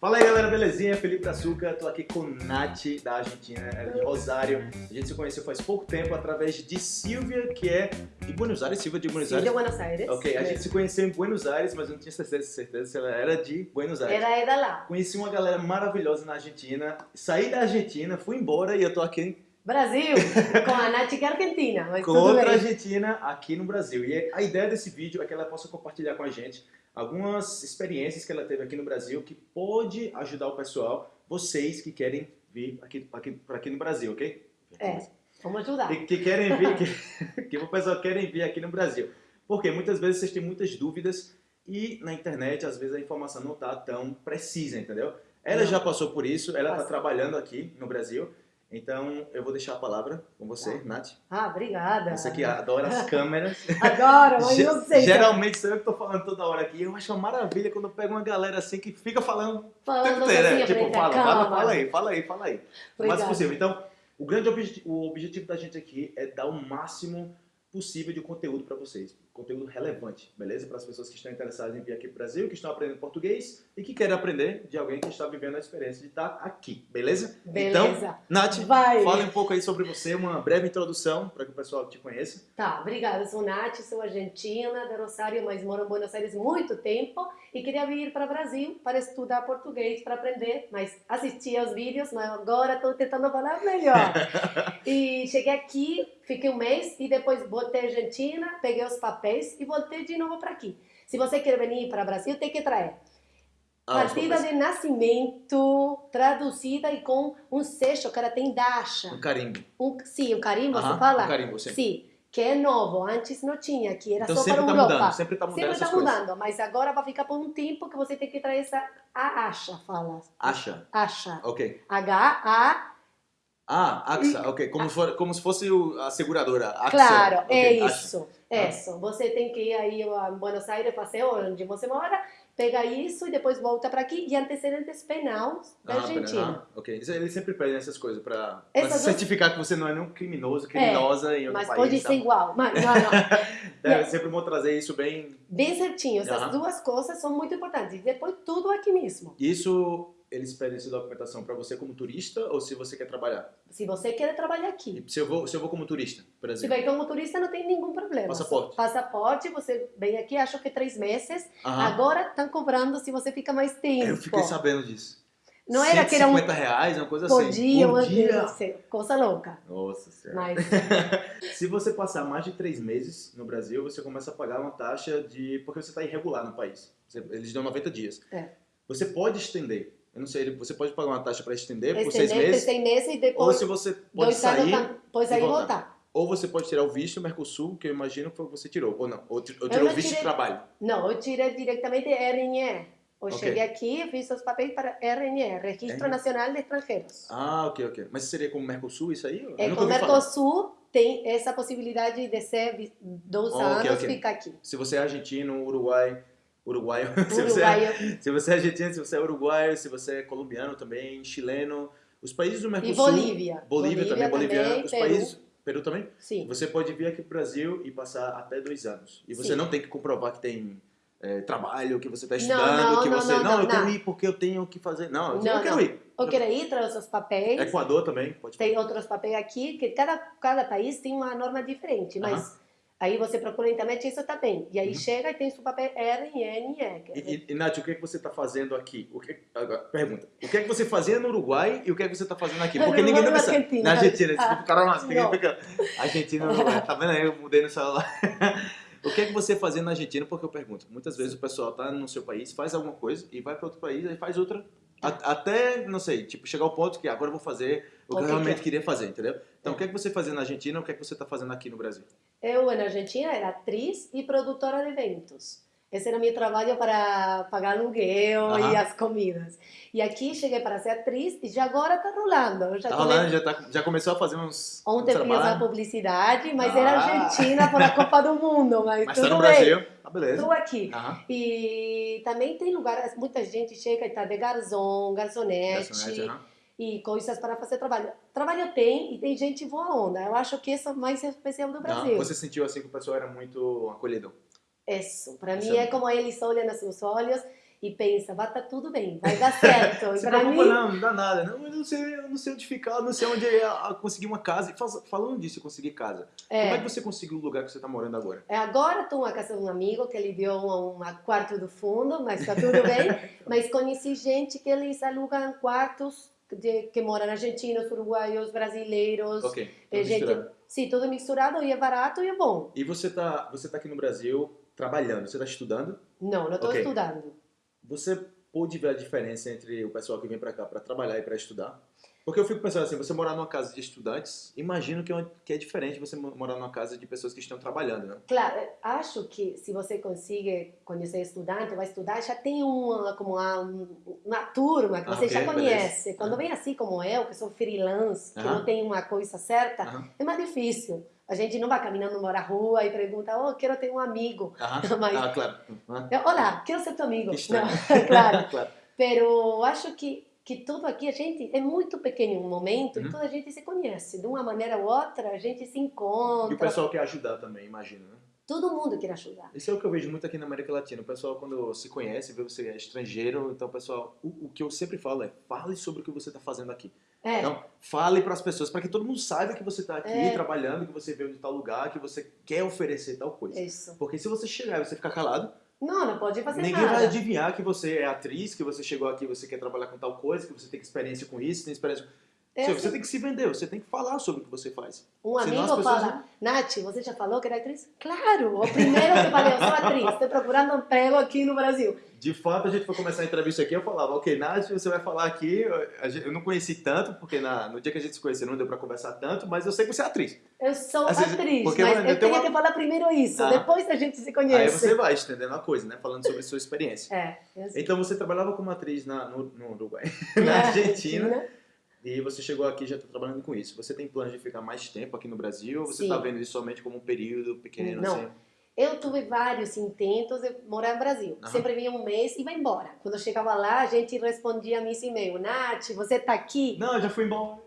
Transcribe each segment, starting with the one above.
Fala aí galera, belezinha? Felipe Açúcar, tô aqui com Nath da Argentina, ela é de Rosário. A gente se conheceu faz pouco tempo através de Silvia, que é de Buenos Aires, Silvia de Buenos Sim, Aires. de Buenos Aires. Ok, a gente se conheceu em Buenos Aires, mas eu não tinha certeza, certeza se ela era de Buenos Aires. Era, era lá. Conheci uma galera maravilhosa na Argentina, saí da Argentina, fui embora e eu tô aqui Brasil, com a Nath que é argentina, mas com outra bem. argentina aqui no Brasil. E a ideia desse vídeo é que ela possa compartilhar com a gente algumas experiências que ela teve aqui no Brasil que pode ajudar o pessoal, vocês que querem vir aqui, aqui, para aqui no Brasil, ok? É, vamos ajudar. Que, que querem vir, que, que o pessoal querem vir aqui no Brasil. Porque muitas vezes vocês têm muitas dúvidas e na internet às vezes a informação não está tão precisa, entendeu? Ela Não. já passou por isso, ela está trabalhando aqui no Brasil. Então eu vou deixar a palavra com você, Tá. Nath. Ah, obrigada. Você que adora as câmeras. Adoro, mas Ge- não sei. Geralmente sou eu que tô falando toda hora aqui. Eu acho uma maravilha quando eu pego uma galera assim que fica falando o tempo Falando inteiro, né? Tipo, fala, fala, fala aí, fala aí, fala aí. Obrigada. possível. Então, o grande o objetivo da gente aqui é dar o máximo possível de conteúdo para vocês. Conteúdo relevante, beleza? Para as pessoas que estão interessadas em vir aqui para o Brasil, que estão aprendendo português e que querem aprender de alguém que está vivendo a experiência de estar aqui, beleza? Então, Beleza. Nath, Vai. fale um pouco aí sobre você, uma breve introdução para que o pessoal te conheça. Tá, obrigada. Sou Nath, sou argentina, de Rosário, mas moro em Buenos Aires muito tempo e queria vir para o Brasil para estudar português, para aprender, mas assistia aos vídeos, mas agora estou tentando falar melhor. e cheguei aqui, fiquei um mês e depois voltei à Argentina, peguei os papéis e voltei de novo para aqui. Se você quer vir para o Brasil, tem que trazer Ah, partida de nascimento traduzida e com um seixo que ela tem dacha. Um carimbo. Um, sim, um carimbo, Aham, você fala? Um carimbo, sim. Sim, que é novo. Antes não tinha, que era Então só para tá Europa. mudando, sempre tá mudando Sempre está coisas. mudando, mas agora vai ficar por um tempo que você tem que trazer essa a acha, fala. Acha. Acha. Ok. H-A, Ah, AXA, ok. Como, se for- como se fosse o- a seguradora. AXA. claro, ok, é isso. Ah. Isso. Você tem que ir aí a Buenos Aires, fazer onde você mora, pega isso e depois volta para aqui. E antecedentes penais da Ah, Argentina. ah, ok. Eles sempre pedem essas coisas Essas certificar que você não é nenhum criminoso, criminosa em outro Mas país. pode tá? ser igual. Mas, não, não. É, sempre vou trazer isso bem... Bem certinho. Essas duas coisas são muito importantes. E depois tudo aqui mesmo. Isso, eles pedem essa documentação pra você como turista ou se você quer trabalhar? Se você quer trabalhar aqui. Se eu vou, se eu vou como turista, por Se exemplo? vai como turista, não tem nenhum problema. Passaporte. Passaporte, você vem aqui, acho que três meses. Aham. Agora estão cobrando se você fica mais tempo. Eu fiquei sabendo disso. Não era que era um 150 reais, uma coisa por assim. dia, por dia. não sei, coisa louca. Nossa senhora. Mas Se você passar mais de três meses no Brasil, você começa a pagar uma taxa de. porque você está irregular no país. Eles dão 90 dias. É. Você pode estender. Eu não sei, você pode pagar uma taxa para estender por seis estender por meses. seis meses e Ou depois se você pode sair. depois e aí voltar. voltar. Ou você pode tirar o visto Mercosul, que eu imagino que você tirou. Ou não. Ou, ou tirou não o visto de tirei- trabalho. Não, eu tirei diretamente RNE. Eu Ok. cheguei aqui, fiz os papéis para RNE, Registro RNE. Nacional de Estrangeiros. Ah, ok, ok. Mas seria como Mercosul isso aí? Eu É, com. Mercosul tem essa possibilidade de ser dois Ok, anos ok. ficar aqui. Se você é argentino, uruguai. Uruguaio. se, você é, Uruguai se você é argentino, se você é uruguaio, se você é colombiano também, chileno. Os países do e Mercosul. Bolívia. Bolívia, também, boliviano. Os Peru. países. Peru também? Sim. Você pode vir aqui pro Brasil e passar até dois anos. E você Sim. não tem que comprovar que tem é, trabalho, que você está estudando, não, que não, você. não, Não, não, eu quero ir porque eu tenho que fazer. Não, eu Não, quero ir. Eu quero ir, traz os papéis. Equador também, pode Tem outros papéis aqui, que cada, cada país tem uma norma diferente, mas aí você procura na internet isso tá bem. E aí Uhum. chega e tem seu papel RNE. que é- E, e, e, Nath, o que, é que você está fazendo aqui? O que, pergunta. O que é que você fazia no Uruguai e o que é que você está fazendo aqui? Porque ninguém nunca e sabe. Argentina. Na Argentina, Ah, tipo, cara, ninguém não. fica. Argentina, Uruguai. Tá vendo aí? Eu mudei no celular. O que é que você fazia na Argentina? Porque eu pergunto. Muitas vezes o pessoal tá no seu país, faz alguma coisa e vai para outro país e faz outra. Até, não sei, tipo, chegar ao ponto que agora eu vou fazer o que eu que realmente que é? queria fazer, entendeu? Então, o que é que você fazia na Argentina o que é que você está fazendo aqui no Brasil? Eu, na Argentina, era atriz e produtora de eventos. Esse era meu trabalho para pagar aluguel Aham. e as comidas. E aqui cheguei para ser atriz e já agora está rolando. Já Tá come- rolando, já, tá, já começou a fazer uns. Ontem uns fiz a publicidade, mas Ah. era Argentina por a Copa do Mundo. Mas, mas tudo tá no bem. Brasil. Tá beleza. Estou aqui. Aham. E também tem lugares, muita gente chega e está de garçom, garçonete, Garçonete, aham. E coisas para fazer trabalho. Trabalho tem e tem gente boa onda. Eu acho que isso é mais especial do Não, Brasil. você sentiu assim que o pessoal era muito acolhedor. Isso, para mim é é como eles olham nos seus olhos e pensa, vai estar tudo bem, vai dar certo. Para preocupa, mim, não, não dá nada. Não, eu não sei, eu não sei onde ficar, não sei onde é a- a conseguir uma casa. Falando disso, conseguir casa. Como é é, que você conseguiu o lugar que você está morando agora? é, agora estou na casa de um amigo que ele deu um, um quarto do fundo, mas está tudo bem. mas conheci gente que eles alugam quartos de, que moram argentinos, uruguaios, brasileiros. Ok. Tudo gente, misturado. sim, tudo misturado e é barato e é bom. E você tá, você tá aqui no Brasil trabalhando, você está estudando. Não, não estou Ok. estudando. Você pôde ver a diferença entre o pessoal que vem para cá para trabalhar e para estudar? Porque eu fico pensando assim, você morar numa casa de estudantes, imagino que é, que é diferente você mo- morar numa casa de pessoas que estão trabalhando, né? Claro, acho que se você consegue conhecer estudante, vai estudar, já tem uma, como uma, uma turma que Ah, você ok, já beleza. conhece. Quando Ah. vem assim como eu, que sou freelance, que Aham. não tem uma coisa certa, Aham. é mais difícil. A gente não vai caminhando na rua e pergunta, oh, quero ter um amigo. Aham. Mas- Ah, claro. Olá, quero ser teu amigo. Não, claro. claro. Pero acho que, que tudo aqui, a gente é muito pequeno um momento Uhum. e toda a gente se conhece. De uma maneira ou outra, a gente se E o encontra. pessoal quer ajudar também, imagino, né? Todo mundo quer ajudar. Isso é o que eu vejo muito aqui na América Latina. O pessoal, quando se conhece, vê você é estrangeiro, então o pessoal, o, o que eu sempre falo é, fale sobre o que você está fazendo aqui. É, Não, fale para as pessoas, para que todo mundo saiba que você está aqui É. trabalhando, que você veio de tal lugar, que você quer oferecer tal coisa. isso. Porque se você chegar e você ficar calado, Não, não pode fazer ninguém nada. vai adivinhar que você é atriz, que você chegou aqui, você quer trabalhar com tal coisa, que você tem experiência com isso, tem experiência. É Você- assim, Você tem que se vender, você tem que falar sobre o que você faz. um senão amigo fala, Nath, você já falou que era atriz? Claro, o primeiro que falei, eu sou atriz, estou procurando emprego aqui no Brasil. De fato, a gente foi começar a entrevista aqui, eu falava, ok, Nath, você vai falar aqui, eu não conheci tanto, porque na- no dia que a gente se conheceu não deu pra conversar tanto, mas eu sei que você é atriz. Eu sou Assim, atriz, porque, mas eu eu tenho uma- que falar primeiro isso, Ah. depois a gente se Aí conhece. você vai estendendo a coisa, né? Falando sobre a sua experiência. É, assim. Então você trabalhava como atriz na, no, no Uruguai, na Argentina, e você chegou aqui e já está trabalhando com isso. Você tem planos de ficar mais tempo aqui no Brasil ou você está vendo isso somente como um período pequeno? Não. Assim? Eu tive vários intentos de morar no Brasil. Aham. Sempre vinha um mês e vai embora. Quando eu chegava lá, a gente respondia a mim e-mail. Nath, você tá aqui? Não, eu já fui embora.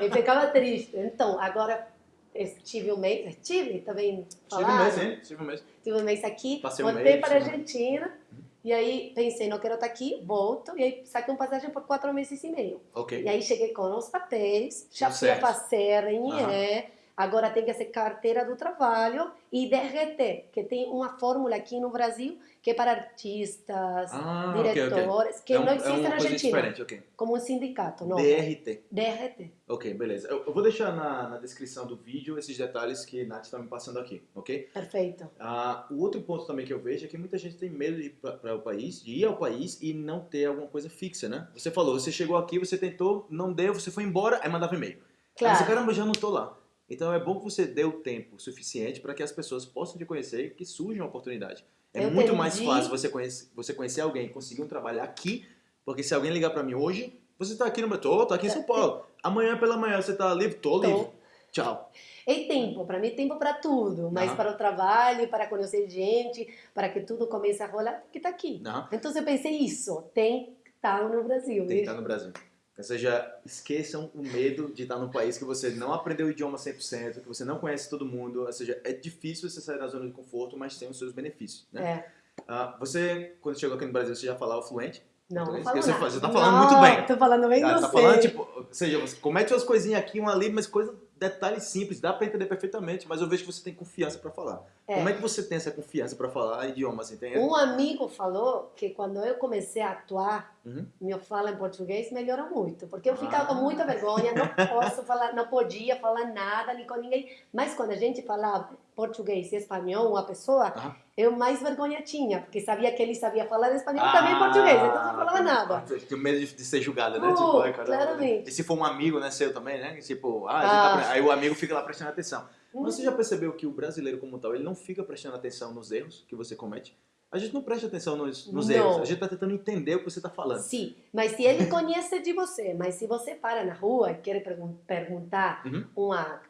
Eu ficava triste. Então, agora estive um mês, estive também Tive um mês, hein? Tive um mês. Tive um mês aqui, Passei um voltei mês, para a sim. Argentina. E aí pensei, não quero estar aqui, volto. E aí saquei um passagem por quatro meses e meio. Ok. E aí cheguei com os papéis, já fui a certo. fazer RNE, agora tem que ser carteira do trabalho e DRT, que tem uma fórmula aqui no Brasil que é para artistas, Ah, ok, ok. diretores, que é um- não é existe uma na Argentina, diferente, ok. como um sindicato, não. DRT. DRT. Ok, beleza. Eu, eu vou deixar na, na descrição do vídeo esses detalhes que Nath está me passando aqui, ok? Perfeito. Ah, o outro ponto também que eu vejo é que muita gente tem medo de ir para o país, de ir ao país e não ter alguma coisa fixa, né? Você falou, você chegou aqui, você tentou, não deu, você foi embora, aí mandava e-mail. Aí você, Claro. caramba, já não tô lá. Então é bom que você dê o tempo suficiente para que as pessoas possam te conhecer e que surja uma oportunidade. É Eu muito mais entendi. fácil você conhecer, você conhecer alguém e conseguir um trabalho aqui, porque se alguém ligar para mim hoje, você tá aqui no meu, tô, tô aqui em São Paulo. Amanhã pela manhã você tá livre? Tô Tô. livre. Tchau. É tempo, para mim tempo para tudo, mas Aham. para o trabalho, para conhecer gente, para que tudo comece a rolar, que estar aqui. Não, Então eu pensei isso, tem que estar no Brasil. tem que estar no Brasil. Ou seja, esqueçam o medo de estar num país que você não aprendeu o idioma 100%, que você não conhece todo mundo. Ou seja, é difícil você sair da zona de conforto, mas tem os seus benefícios. Né? É. Ah, você, quando chegou aqui no Brasil, você já falava fluente? Não, não falo você nada. você tá falando Não, muito bem. Tô falando bem Ah, você. tá falando, tipo, ou seja, você comete umas coisinhas aqui, uma ali, mas coisa, detalhes simples, dá pra entender perfeitamente, mas eu vejo que você tem confiança pra falar. É. Como é que você tem essa confiança pra falar idioma, assim, tem? Um amigo falou que quando eu comecei a atuar, Uhum. minha fala em português melhorou muito, porque eu ficava Ah. com muita vergonha, não posso falar, não podia falar nada nem com ninguém. Mas quando a gente falava português e espanhol, uma pessoa, Aham. eu mais vergonha tinha, porque sabia que ele sabia falar espanhol e também português, então não falava nada. Ah, Tinha medo de, de ser julgada, né? Uh, tipo, ai, caramba. claramente. E se for um amigo, né, seu também, né? Tipo, ah, Ah. tá aí o amigo fica lá prestando atenção. Hum. Mas você já percebeu que o brasileiro como tal, ele não fica prestando atenção nos erros que você comete? A gente não presta atenção nos, nos erros, a gente tá tentando entender o que você tá falando. Sim, mas se ele conhece de você, mas se você para na rua e quer pergun- perguntar Uhum. uma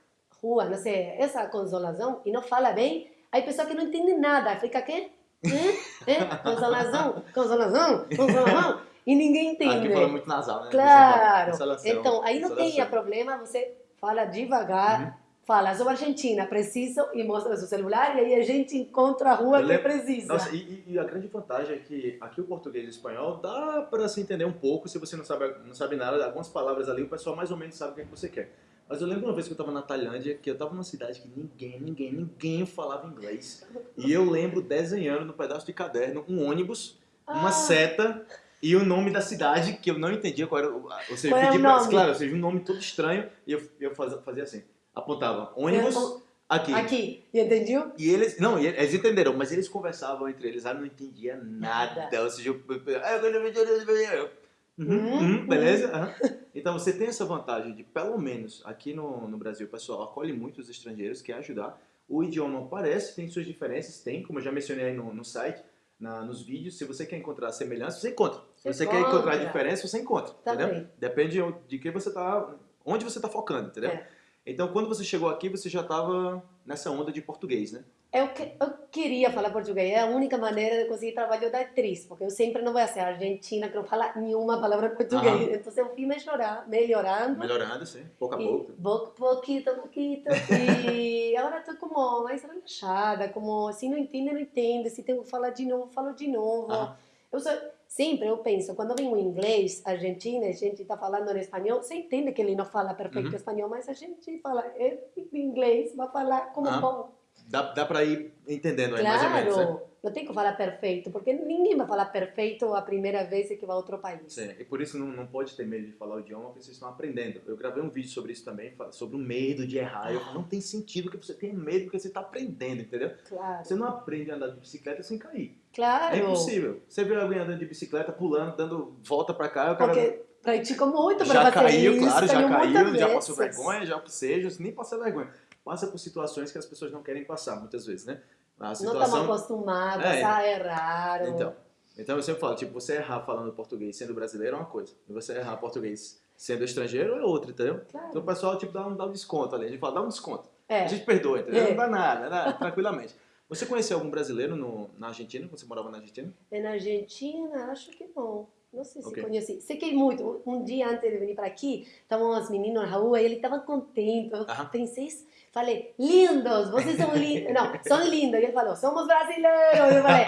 rua, não sei, essa consolação, e não fala bem, aí pessoa que não entende nada, fica? Hã? consolação, consolação, consolação, e ninguém entende. Aqui fala muito nasal, né? Claro. Então, aí não tem problema, você fala devagar, Uhum. fala, sou argentina, preciso, e mostra seu celular, e aí a gente encontra a rua Eu que lembro- precisa. Nossa, e, e a grande vantagem é que aqui o português e o espanhol dá para se entender um pouco se você não sabe, não sabe nada. Algumas palavras ali o pessoal mais ou menos sabe o que, é que você quer. Mas eu lembro uma vez que eu estava na Tailândia, que eu estava numa cidade que ninguém, ninguém, ninguém falava inglês. E eu lembro desenhando no pedaço de caderno um ônibus, uma Ah. seta e o nome da cidade, que eu não entendia qual era. o- Ou seja, Qual eu é pedi o pra- nome? Claro, ou seja, um nome todo estranho, e eu, eu fazia, assim. Apontava ônibus Eu- aqui. Aqui, entendeu? E eles, não, e eles entenderam, mas eles conversavam entre eles, ah, não entendia nada. Nada. Ou seja, eu- eu- Uhum, Uhum, uhum, beleza? aham. Então você tem essa vantagem de, pelo menos aqui no, no Brasil, o pessoal acolhe muito os estrangeiros, quer ajudar. O idioma parece, tem suas diferenças, tem, como eu já mencionei aí no, no site, na- nos vídeos. Se você quer encontrar semelhança, você encontra. Se você quer encontrar Encontra. diferença, você encontra. Também. Entendeu? Depende de- de que você tá, onde você está focando, entendeu? É. Então, quando você chegou aqui, você já estava nessa onda de português, né? Eu, que- eu queria falar português, é a única maneira de conseguir trabalho da atriz, porque eu sempre não vou ser argentina que não fala nenhuma palavra português. Então eu fui melhorar, melhorando. Melhorando, sim, pouco a pouco. pouco, pouquito, pouquito. E agora estou como mais relaxada, como se não entende, não entende. Se tenho que falar de novo, falo de novo. Eu sempre eu penso, quando vem um inglês argentino, a gente está falando em espanhol, você entende que ele não fala perfeito Uhum. espanhol, mas a gente fala é, em inglês, vai falar como bom. Dá, dá pra ir entendendo aí, mais ou menos, né? Claro, não tem que falar perfeito, porque ninguém vai falar perfeito a primeira vez que vai a outro país. Sim, e por isso não, não pode ter medo de falar o idioma, porque vocês estão aprendendo. Eu gravei um vídeo sobre isso também, sobre o medo de errar. Eu, não tem sentido que você tenha medo, porque você está aprendendo, entendeu? Claro, Você não aprende a andar de bicicleta sem cair. claro. É impossível. Você vê alguém andando de bicicleta, pulando, dando volta pra cá, o cara Porque praticou muito já para fazer caiu, isso, claro, já caiu caiu, muitas já passou vergonha, já o que seja, nem passa vergonha. Passa por situações que as pessoas não querem passar, muitas vezes, né? A Não estamos situação... acostumados É. a errar. ou- Então, então eu sempre falo, tipo, você errar falando português sendo brasileiro é uma coisa, e você errar português sendo estrangeiro é outra, entendeu? Claro. Então o pessoal, tipo, dá um, dá um desconto ali, a gente fala, dá um desconto, É. a gente perdoa, entendeu? É. Não dá nada, dá, tranquilamente. Você conheceu algum brasileiro no, na Argentina, quando você morava na Argentina? E na Argentina, acho que não. Não sei se Ok. conheci. Sei que muito. Um dia antes de vir para aqui, estavam os meninos na rua e ele estava contente. Eu pensei, falei, lindos, vocês são lindos. Não, são lindos. E ele falou, somos brasileiros. Eu falei,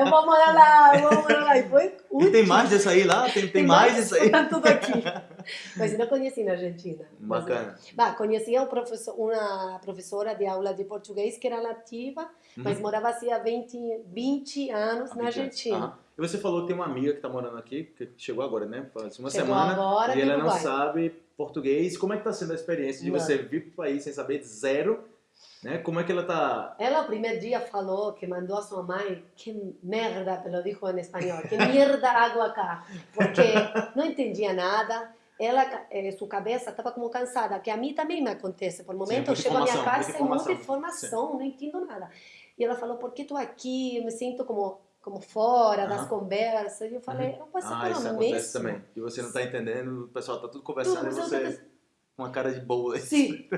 eu vou morar lá, eu vou morar lá. E foi E tem mais disso aí lá? Tem, tem mais disso aí? Tá tudo aqui. Mas não conheci na Argentina. Mas, Bacana. Bah, conhecia um professor, uma professora de aula de português que era nativa, mas Uhum. morava assim há 20, 20 anos 20 na. Argentina. E você falou que tem uma amiga que tá morando aqui, que chegou agora, né? Faz uma Chegou semana. agora e ela não Uruguai. sabe português. Como é que tá sendo a experiência de Não. você vir pro país sem saber zero? Né? Como é que ela tá. Ela, o primeiro dia, falou que mandou a sua mãe, que merda, te lo dijo em espanhol, que merda água acá, porque não entendia nada. Ela, eh, sua cabeça estava como cansada, que a mim também me acontece. Por momentos, eu chego à minha casa e muita informação. informação, não entendo nada. E ela falou, por que estou aqui? Eu me sinto como, como fora das Aham. conversas. E eu falei, eu posso Ah, falar isso mesmo. acontece também. E você não tá entendendo, o pessoal tá tudo conversando Tudo, e você com uma cara de boa. Sim,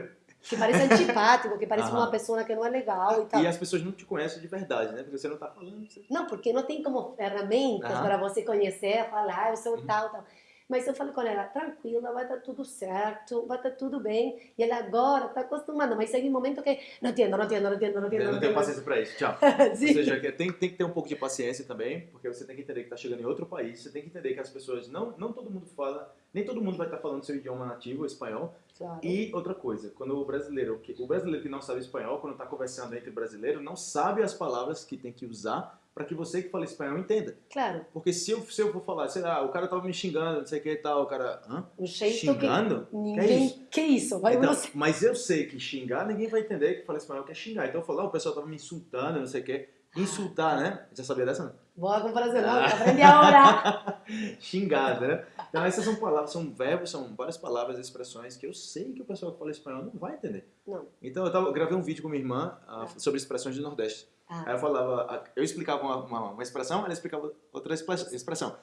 que parece antipático, que parece Aham. uma pessoa que não é legal e tal. E as pessoas não te conhecem de verdade, né? Porque você não tá falando. Você... Não, porque não tem como ferramentas para você conhecer, falar, ah, eu sou Uhum. tal, tal. Mas eu falei com ela, tranquila, vai dar tudo certo, vai dar tudo bem. E ela agora está acostumada, mas chega um momento que não entendo, não entendo, não entendo, não entendo. Eu não tenho paciência pra isso. Tchau. Ou seja, tem, tem que ter um pouco de paciência também, porque você tem que entender que está chegando em outro país, você tem que entender que as pessoas, não, não todo mundo fala, nem todo mundo vai estar falando seu idioma nativo, espanhol. Claro. E outra coisa, quando o brasileiro, que- o brasileiro que não sabe espanhol, quando está conversando entre brasileiro, não sabe as palavras que tem que usar para que você que fala espanhol entenda. Claro, Porque se eu, se eu for falar, sei lá, o cara tava me xingando, não sei o que e tal, o cara, hã? um jeito Xingando? que ninguém... Que isso? Vai Então, você... mas eu sei que xingar, ninguém vai entender que fala espanhol que é xingar. Então eu falo, ah, o pessoal tava me insultando, não sei o que. Insultar, né? Já sabia dessa, não? Boa comparação, não, Ah. aprendi agora. Xingar, né? Então essas são palavras, são verbos, são várias palavras, expressões que eu sei que o pessoal que fala espanhol não vai entender. Não. Então eu, tava, gravei um vídeo com minha irmã ah, sobre expressões do Nordeste. Ah. Aí eu falava, eu explicava uma, uma, uma expressão, ela explicava outra expre- expressão.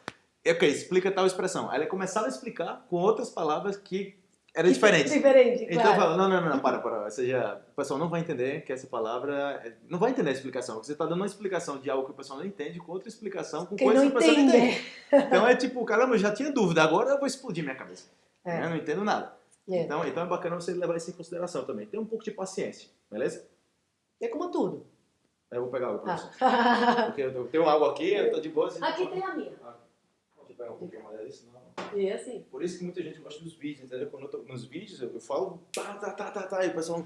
Ok, explica tal expressão. Aí ela começava a explicar com outras palavras que eram diferentes. Diferente, Então eu claro. falo, não, não, não, não, para, para. Ou seja, o pessoal não vai entender que essa palavra. é- Não vai entender a explicação. porque Você está dando uma explicação de algo que o pessoal não entende com outra explicação com Quem coisas não que o pessoal não entende. Então é tipo, caramba, eu já tinha dúvida, agora eu vou explodir minha cabeça. É. Eu não entendo nada. É. Então, então é bacana você levar isso em consideração também. Tem um pouco de paciência, beleza? É como tudo. Eu vou pegar água pra você. Ah. Porque eu tenho água aqui, eu tô de boa. assim. Aqui tem a minha. Ah, Deixa eu pegar um pouquinho mais disso, não. E é assim. Por isso que muita gente gosta dos vídeos, entendeu? Quando eu tô nos vídeos, eu, eu falo tá, tá, tá, tá, tá, e o pessoal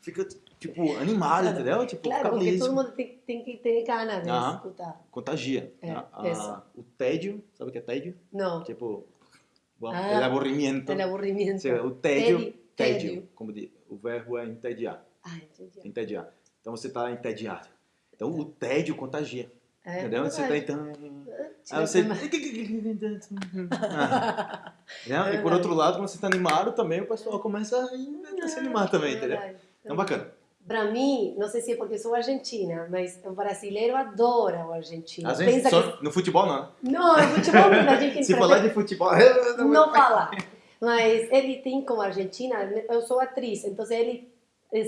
fica, tipo, animado, entendeu? Tipo, Claro, porque todo mundo tem, tem que ter ganas de Aham. escutar. Contagia. É, A- a- isso. o tédio, sabe o que é tédio? Não, Tipo, bom, Ah, el aburrimiento. el aburrimiento. Seja, o tédio, Tédio, tédio, tédio. como diz, o verbo é entediar, Ah, entendi. entediar. Então você tá entediado. Então o tédio contagia, É, entendeu? Você tá verdade. então... Aí você... Ah. Né? E por outro lado, quando você tá animado também, o pessoal começa a a se animar também, É entendeu? Então bacana. Pra mim, não sei se é porque sou argentina, mas o brasileiro adora o argentino. A gente Pensa só, no futebol não, né? que... Não, no futebol a gente Se falar de futebol... não fala. Mas ele tem como Argentina, eu sou atriz, então ele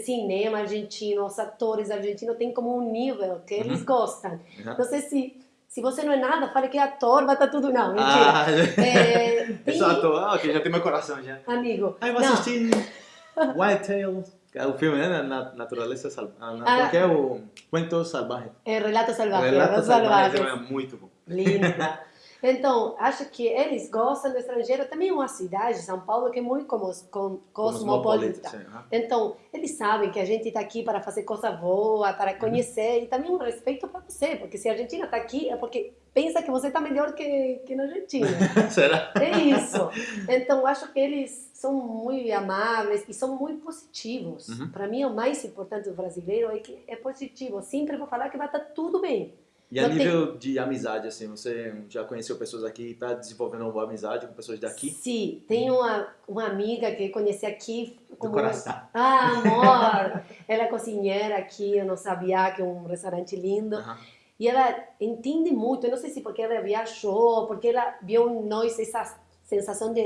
cinema argentino, os atores argentinos têm como um nível que eles Uhum. gostam. Uhum. Não sei se se você não é nada, fale que é ator, vai estar tudo não, mentira. Ah, É, tem- exato. Ah, ok, já tem meu coração já. amigo. Aí vou assistir Wild Tales, que é o filme, né? Na Natureza Salvaje. Ah. Porque é o Cuento Salvaje. é Relato Salvaje, Relato Salvaje é muito bom. Linda. Então, acho que eles gostam do estrangeiro. Também é uma cidade, São Paulo, que é muito cosmopolita. sim, aham. Então, eles sabem que a gente está aqui para fazer coisa boa, para conhecer, e também um respeito para você, porque se a Argentina está aqui é porque pensa que você está melhor que, que na Argentina. Será? É isso. Então, acho que eles são muito amáveis e são muito positivos. Uhum. Para mim, o mais importante do brasileiro é que é positivo. Sempre vou falar que vai estar tudo bem. E a Não nível de amizade, assim, você já conheceu pessoas aqui e está desenvolvendo uma boa amizade com pessoas daqui? Sim, tem uma, uma amiga que eu conheci aqui. Do como- coração. Ah, amor! ela é cozinheira aqui no Sabiá, que é um restaurante lindo. Aham. E ela entende muito, eu não sei se porque ela viajou, porque ela viu em nós essa sensação de,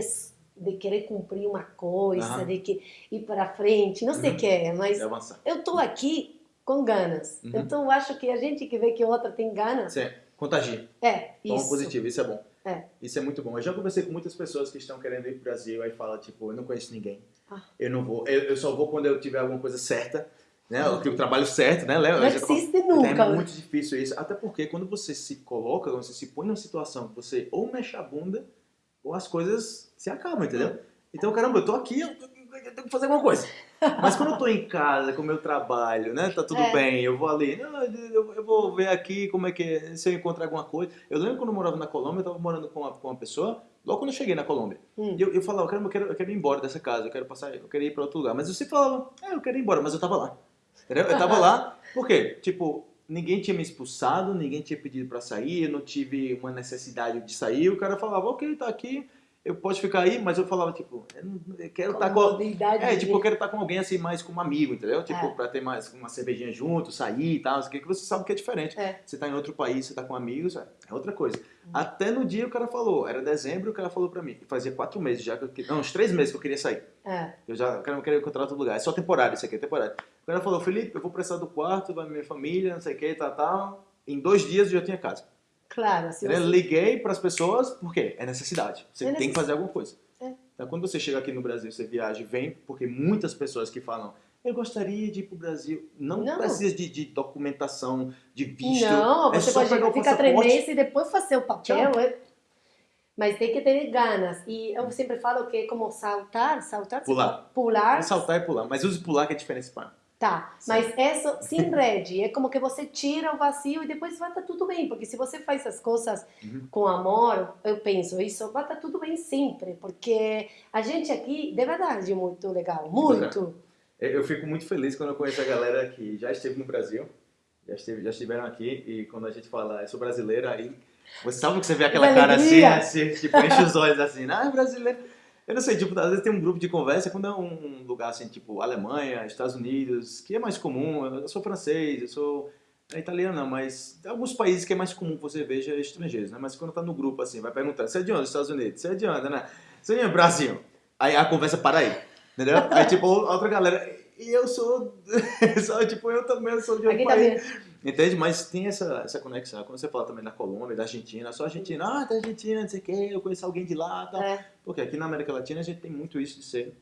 de querer cumprir uma coisa, de que ir para frente, não sei o Uhum. que é, mas eu tô aqui com ganas. Uhum. Então eu acho que a gente que vê que o outro tem ganas, Sim, contagia. é Toma isso. positivo, isso é bom. É. Isso é muito bom. Eu já conversei com muitas pessoas que estão querendo ir pro Brasil, aí fala, tipo, eu não conheço ninguém. Ah. Eu não vou. Eu, eu só vou quando eu tiver alguma coisa certa, né? O que eu trabalho certo, né, Léo? Não já existe Então, nunca. É muito difícil isso. Até porque quando você se coloca, quando você se põe numa situação que você ou mexe a bunda, ou as coisas se acabam, entendeu? Então, caramba, eu tô aqui, eu eu tenho que fazer alguma coisa. Mas quando eu tô em casa, com o meu trabalho, né? Tá tudo É. bem, eu vou ali, eu, eu vou ver aqui como é que é, se eu encontrar alguma coisa. Eu lembro quando eu morava na Colômbia, eu tava morando com uma, com uma pessoa, logo quando eu cheguei na Colômbia. Hum. E eu, eu falava, eu quero, eu quero ir embora dessa casa, eu quero passar, eu quero ir pra outro lugar. Mas eu sempre falava, é, eu quero ir embora, mas eu tava lá. Entendeu? Eu tava lá, por quê? Tipo, ninguém tinha me expulsado, ninguém tinha pedido pra sair, eu não tive uma necessidade de sair. O cara falava, ok, tá aqui, eu posso ficar aí, mas eu falava, tipo, eu, não, eu quero estar com. Comodidade É, tipo, eu quero estar com alguém assim, mais como amigo, entendeu? Tipo, É. pra ter mais uma cervejinha junto, sair e tal, o que que você sabe que é diferente. É. Você tá em outro país, você tá com amigos, é é outra coisa. Hum. Até no dia o cara falou, era dezembro, o cara falou pra mim, fazia quatro meses já, que eu, que- não, uns três meses que eu queria sair. É. Eu já eu quero encontrar outro lugar. É só temporário isso aqui, é temporário. O cara falou, Felipe, eu vou precisar do quarto, vai minha família, não sei o que, tal, tal. Em dois dias eu já tinha casa. Claro, Eu você... liguei para as pessoas, por quê? É necessidade. Você É tem que fazer alguma coisa. É. Então, quando você chega aqui no Brasil, você viaja e vem, porque muitas pessoas que falam, eu gostaria de ir para o Brasil. Não, Não. precisa de, de documentação, de visto. Não, é você pode pegar o ficar três meses e depois fazer o papel. é- Mas tem que ter ganas. E eu sempre falo que é como saltar, saltar, Pular. pular, É saltar e pular. Mas use pular que é diferença para tá. Sim. Mas isso sem rede, é como que você tira o vazio e depois vai estar tudo bem. Porque se você faz as coisas Uhum. com amor, eu penso, isso vai estar tudo bem sempre. Porque a gente aqui, de verdade, é muito legal. Muito. Eu eu fico muito feliz quando eu conheço a galera que já esteve no Brasil, já, esteve, já estiveram aqui, e quando a gente fala, eu sou brasileira, aí você sabe que você vê aquela Que cara assim, assim, tipo, enche os olhos assim, ah, é brasileiro. Eu não sei, tipo, às vezes tem um grupo de conversa, quando é um lugar assim, tipo, Alemanha, Estados Unidos, que é mais comum, eu sou francês, eu sou é italiano não, mas tem alguns países que é mais comum que você veja estrangeiros, né? Mas quando tá no grupo assim, vai perguntando, você é de onde? Estados Unidos? Você é de onde, né? Você é de Brasil? Aí a conversa para aí, entendeu? Aí tipo, outra galera, e eu sou, sou tipo, eu também sou de outro Aqui país. também. Entende? Mas tem essa, essa conexão. Quando você fala também da Colômbia, da Argentina, só Argentina, ah, da Argentina, não sei o quê, eu conheço alguém de lá, tal. É. Porque aqui na América Latina a gente tem muito isso de ser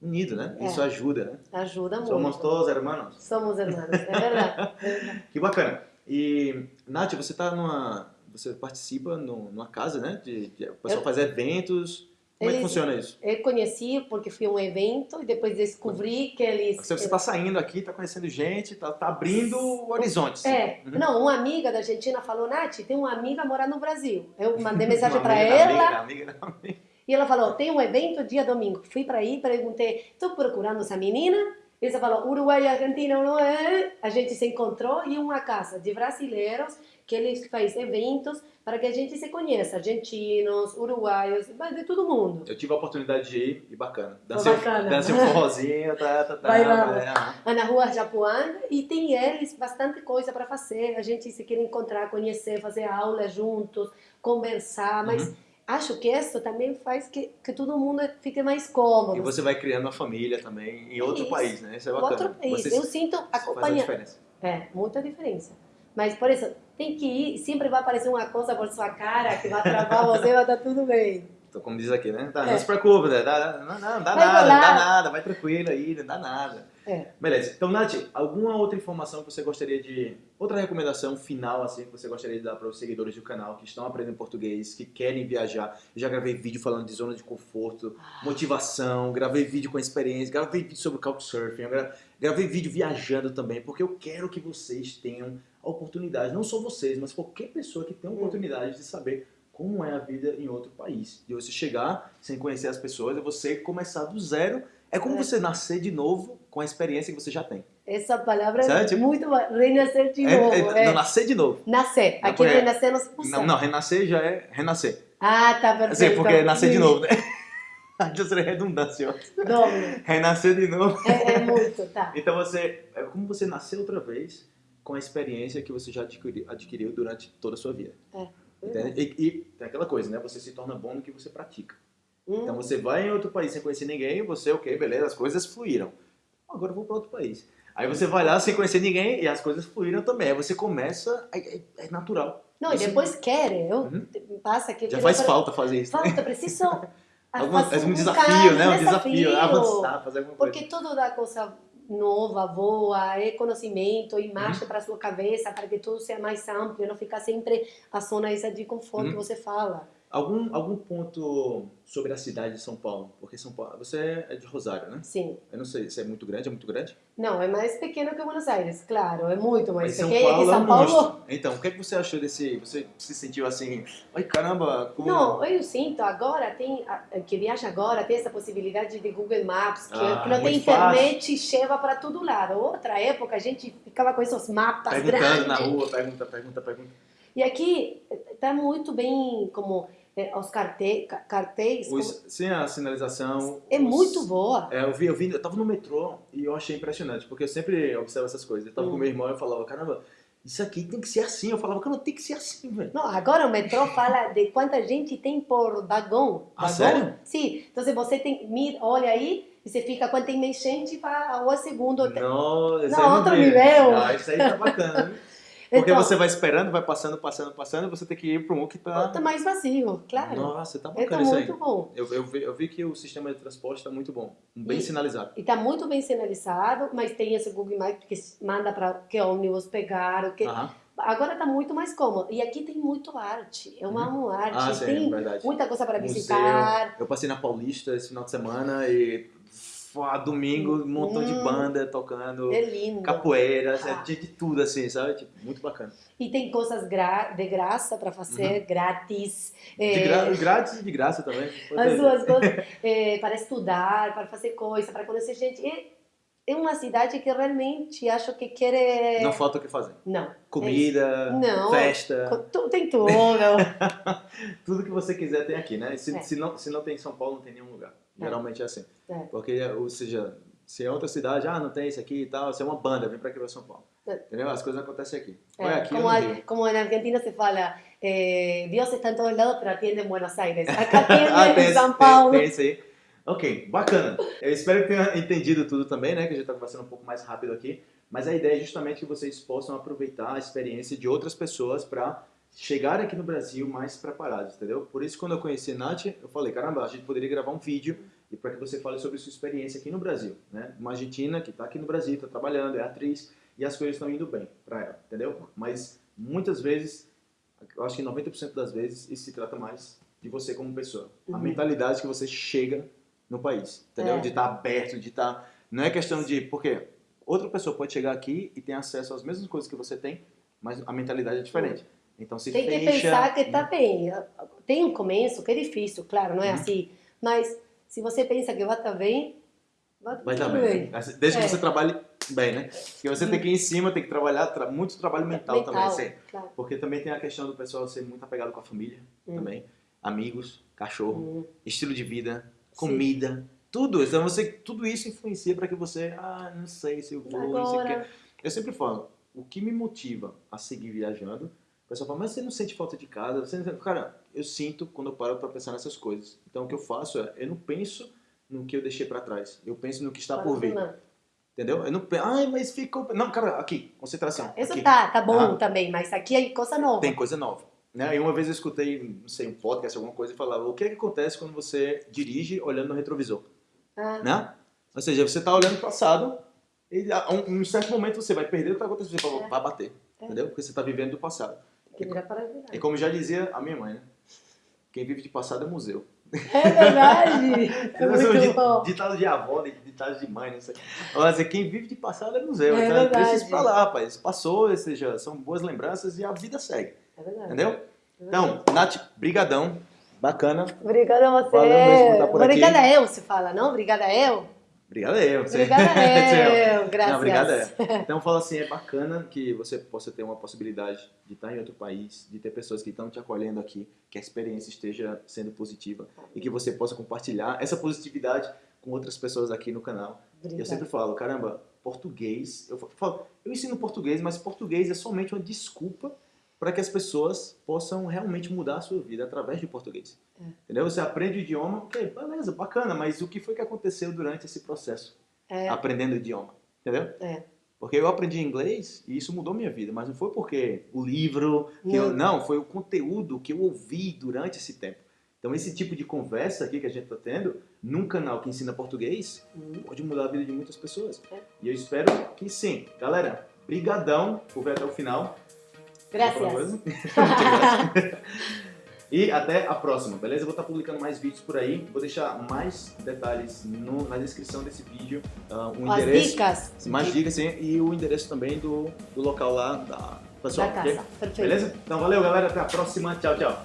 unido, né? É. Isso ajuda, né? Ajuda muito. Somos todos hermanos. Somos hermanos, é verdade. Que bacana. E, Nath, você tá numa. Você participa no- numa casa, né? De, de- o pessoal Eu- faz eventos. Como é que funciona isso? Eu conheci porque fui a um evento e depois descobri que eles... Você está saindo aqui, está conhecendo gente, está abrindo horizontes. É, Uhum. não, uma amiga da Argentina falou, Nath, tem uma amiga morando no Brasil. Eu mandei mensagem para ela Amiga, amiga, amiga. e ela falou, tem um evento dia domingo. Fui para aí, perguntei, estou procurando essa menina? E ela falou, Uruguai e Argentina não é? A gente se encontrou em uma casa de brasileiros que eles fazem eventos para que a gente se conheça, argentinos, uruguaios, de todo mundo. Eu tive a oportunidade de ir e bacana. Foi Dancei, bacana. dancei um forrozinho, tá, tá, tá. Vai lá. é, na rua Japuã e tem eles bastante coisa para fazer. A gente se quer encontrar, conhecer, fazer aula juntos, conversar, mas Uhum. acho que isso também faz que, que todo mundo fique mais cômodo. E você vai criando uma família também em outro Isso. país, né? Isso é bacana. Outro país. Você Eu sinto faz a acompanhar. É, muita diferença. Mas, por isso, tem que ir, sempre vai aparecer uma coisa por sua cara que vai travar você, vai estar tudo bem. Então, como diz aqui, né? Tá, É. Não se preocupe, né? Dá, não, não, dá Vai nada, não dá nada, vai tranquilo aí, não dá nada. É. Beleza. Então, Nath, alguma outra informação que você gostaria de. Outra recomendação final, assim, que você gostaria de dar para os seguidores do canal que estão aprendendo português, que querem viajar? Eu já gravei vídeo falando de zona de conforto, motivação, gravei vídeo com experiência, gravei vídeo sobre Couchsurfing, gravei vídeo viajando também, porque eu quero que vocês tenham a oportunidade, não só vocês, mas qualquer pessoa que a Hum. oportunidade de saber como é a vida em outro país. De você chegar sem conhecer as pessoas e você começar do zero. É como É. você nascer de novo com a experiência que você já tem. Essa palavra é Sabe, tipo- muito. Renascer de É- novo. é- é. Não, nascer de novo. Nascer. Aqui porque- renascer não se usa. Não, não, renascer já é renascer. Ah, tá perfeito. Assim, porque é nascer de novo, né? Já seria redundância. ó. Doble. Renascer de novo. É, é muito, tá. Então você. É como você nascer outra vez com a experiência que você já adquiriu, adquiriu durante toda a sua vida. Entende? E, e tem aquela coisa, né? Você se torna bom no que você pratica. Hum. Então você vai em outro país sem conhecer ninguém, você, ok, beleza, as coisas fluíram. Agora eu vou para outro país. Aí você vai lá sem conhecer ninguém e as coisas fluíram também. Aí você começa, é, é- é natural. Não, e Isso- depois quer. Eu, Uhum. Passa que eu Já faz para- falta fazer isso. Falta, preciso Algum, é um desafio, né? Um desafio, avançar, fazer alguma coisa. Porque tudo dá coisa nova, boa, é conhecimento, Uhum. imagem para sua cabeça, para que tudo seja mais amplo, não ficar sempre a zona essa de conforto Uhum. que você fala. Algum, algum ponto sobre a cidade de São Paulo? Porque São Paulo, você é de Rosário, né? Sim. Eu não sei se é muito grande, é muito grande? Não, é mais pequeno que Buenos Aires, claro, é muito mais Mas São pequeno Paulo que é São um Paulo. monstro. Então, o que, é que você achou desse... Você se sentiu assim... Ai, caramba, como... Não, eu sinto agora tem que viaja agora tem essa possibilidade de Google Maps que, Ah, que não tem muito internet e chega para todo lado. Outra época a gente ficava com esses mapas Perguntando grandes. na rua, pergunta, pergunta, pergunta. E aqui está muito bem como eh, os carte, como- sem a sinalização... é os- muito boa. É, eu vi, eu vi, eu tava no metrô e eu achei impressionante, porque eu sempre observo essas coisas. Eu tava Hum. com meu irmão e eu falava, caramba, isso aqui tem que ser assim. Eu falava, cara, não tem que ser assim, velho. Não, agora o metrô fala de quanta gente tem por vagão. Ah, vagão? sério? Sim. Então se você tem, olha aí e você fica quanto tem mais gente para o segundo. Não, Não, não outro nível. Ah, isso aí tá bacana? Porque Então- você vai esperando, vai passando, passando, passando, e você tem que ir para um que tá... Tá mais vazio, claro. Nossa, tá Está bacana isso aí. muito bom. Eu, eu, vi, eu vi que o sistema de transporte está muito bom, bem E- sinalizado. E está muito bem sinalizado, mas tem esse Google Maps que manda para que ônibus pegar, o que... Aham. Agora está muito mais cômodo. E aqui tem muito arte. Eu amo arte. Ah, sim, tem é verdade. muita coisa para visitar. Eu passei na Paulista esse final de semana e domingo, um montão de Hum. banda tocando, É lindo. capoeira, Ah. tinha de tudo assim, sabe? Tipo, muito bacana. E tem coisas gra de graça para fazer, grátis. Uhum. De É, gra grátis e de graça também. as duas coisas. é, para estudar, para fazer coisa, para conhecer gente. É, é uma cidade que realmente acho que quer... Não falta o que fazer. Não. Comida, Não. festa, Tem tudo. tudo que você quiser tem aqui, né? Se, É. se, não, se não tem em São Paulo, não tem em nenhum lugar. É. Geralmente é assim. É. Porque, ou seja, se é outra cidade, ah, não tem isso aqui e tal, se é uma banda, vem pra aqui pra São Paulo. É. Entendeu? As coisas acontecem aqui. É, é aqui como, a- como na Argentina se fala, eh, Dios está en todos lados, pero atiende en Buenos Aires. Acá atiende Ah, tem, esse- São tem- Paulo. tem isso aí. Ok, bacana. Eu espero que tenha entendido tudo também, né? Que a gente tá conversando um pouco mais rápido aqui. Mas a ideia é justamente que vocês possam aproveitar a experiência de outras pessoas para chegarem aqui no Brasil mais preparados, entendeu? Por isso, quando eu conheci a Nath, eu falei, caramba, a gente poderia gravar um vídeo e para que você fale sobre sua experiência aqui no Brasil, né? Uma argentina que está aqui no Brasil, está trabalhando, é atriz e as coisas estão indo bem para ela, entendeu? Mas muitas vezes, eu acho que 90% das vezes, isso se trata mais de você como pessoa. Uhum. A mentalidade que você chega no país, entendeu? É. De estar tá aberto, de estar... Tá... Não é questão de... Porque outra pessoa pode chegar aqui e ter acesso às mesmas coisas que você tem, mas a mentalidade é diferente. Então se Tem fecha... que pensar que tá bem. Tem um começo que é difícil, claro, não é uhum. assim. Mas se você pensa que vai estar tá bem, vai estar tá bem. bem. Desde é. que você trabalhe bem, né? Porque você tem que ir em cima, tem que trabalhar, tra muito trabalho mental, mental também. Assim. Claro. Porque também tem a questão do pessoal ser muito apegado com a família hum. também. Amigos, cachorro, hum. estilo de vida, comida, Sim. tudo. Então você, tudo isso influencia para que você, ah, não sei se eu vou, Agora... não sei o que. Eu sempre falo, o que me motiva a seguir viajando o pessoal fala, mas você não sente falta de casa? Você não... Cara, eu sinto quando eu paro para pensar nessas coisas. Então o que eu faço é, eu não penso no que eu deixei para trás. Eu penso no que está por vir. Entendeu? Eu não penso, ai, mas ficou... Não, cara, aqui, concentração. Isso aqui. tá, tá bom ah. também, mas aqui é coisa nova. Tem coisa nova. Né? E uma vez eu escutei, não sei, um podcast, alguma coisa, e falava, o que, é que acontece quando você dirige olhando no retrovisor? Ah. Né? Ou seja, você está olhando o passado, e em um certo momento você vai perder o que está acontecendo, você é. vai bater. É. Entendeu? Porque você está vivendo do passado. Que virar para virar. E como já dizia a minha mãe, né? Quem vive de passado é museu. É verdade! é muito bom. Ditado de avó, ditado de mãe, não sei. Mas quem vive de passado é museu. É então verdade. deixa isso pra lá, rapaz. Passou, ou seja, são boas lembranças e a vida segue. É verdade. Entendeu? É verdade. Então, Nath, brigadão. Bacana. Obrigada a você. Obrigada eu, se fala, não? Obrigada eu. Obrigada eu. Obrigada eu, graças. Não, obrigada Então fala assim, é bacana que você possa ter uma possibilidade de estar em outro país, de ter pessoas que estão te acolhendo aqui, que a experiência esteja sendo positiva e que você possa compartilhar essa positividade com outras pessoas aqui no canal. Obrigada. Eu sempre falo, caramba, português, eu falo, eu ensino português, mas português é somente uma desculpa para que as pessoas possam realmente mudar a sua vida através de português. É. Entendeu? Você aprende o idioma, ok, beleza, bacana, mas o que foi que aconteceu durante esse processo? É. Aprendendo o idioma, entendeu? É. Porque eu aprendi inglês e isso mudou minha vida, mas não foi porque o livro, não. Eu, não, foi o conteúdo que eu ouvi durante esse tempo. Então esse tipo de conversa aqui que a gente está tendo, num canal que ensina português, uhum. pode mudar a vida de muitas pessoas. É. E eu espero que sim. Galera, brigadão por ver até o final. Graças. e até a próxima, beleza? Eu vou estar publicando mais vídeos por aí. Vou deixar mais detalhes no, na descrição desse vídeo. Uh, um As endereço, dicas. Mais dicas, sim. E o endereço também do, do local lá da pessoal. Da casa. Okay? Beleza? Então valeu, galera. Até a próxima. Tchau, tchau.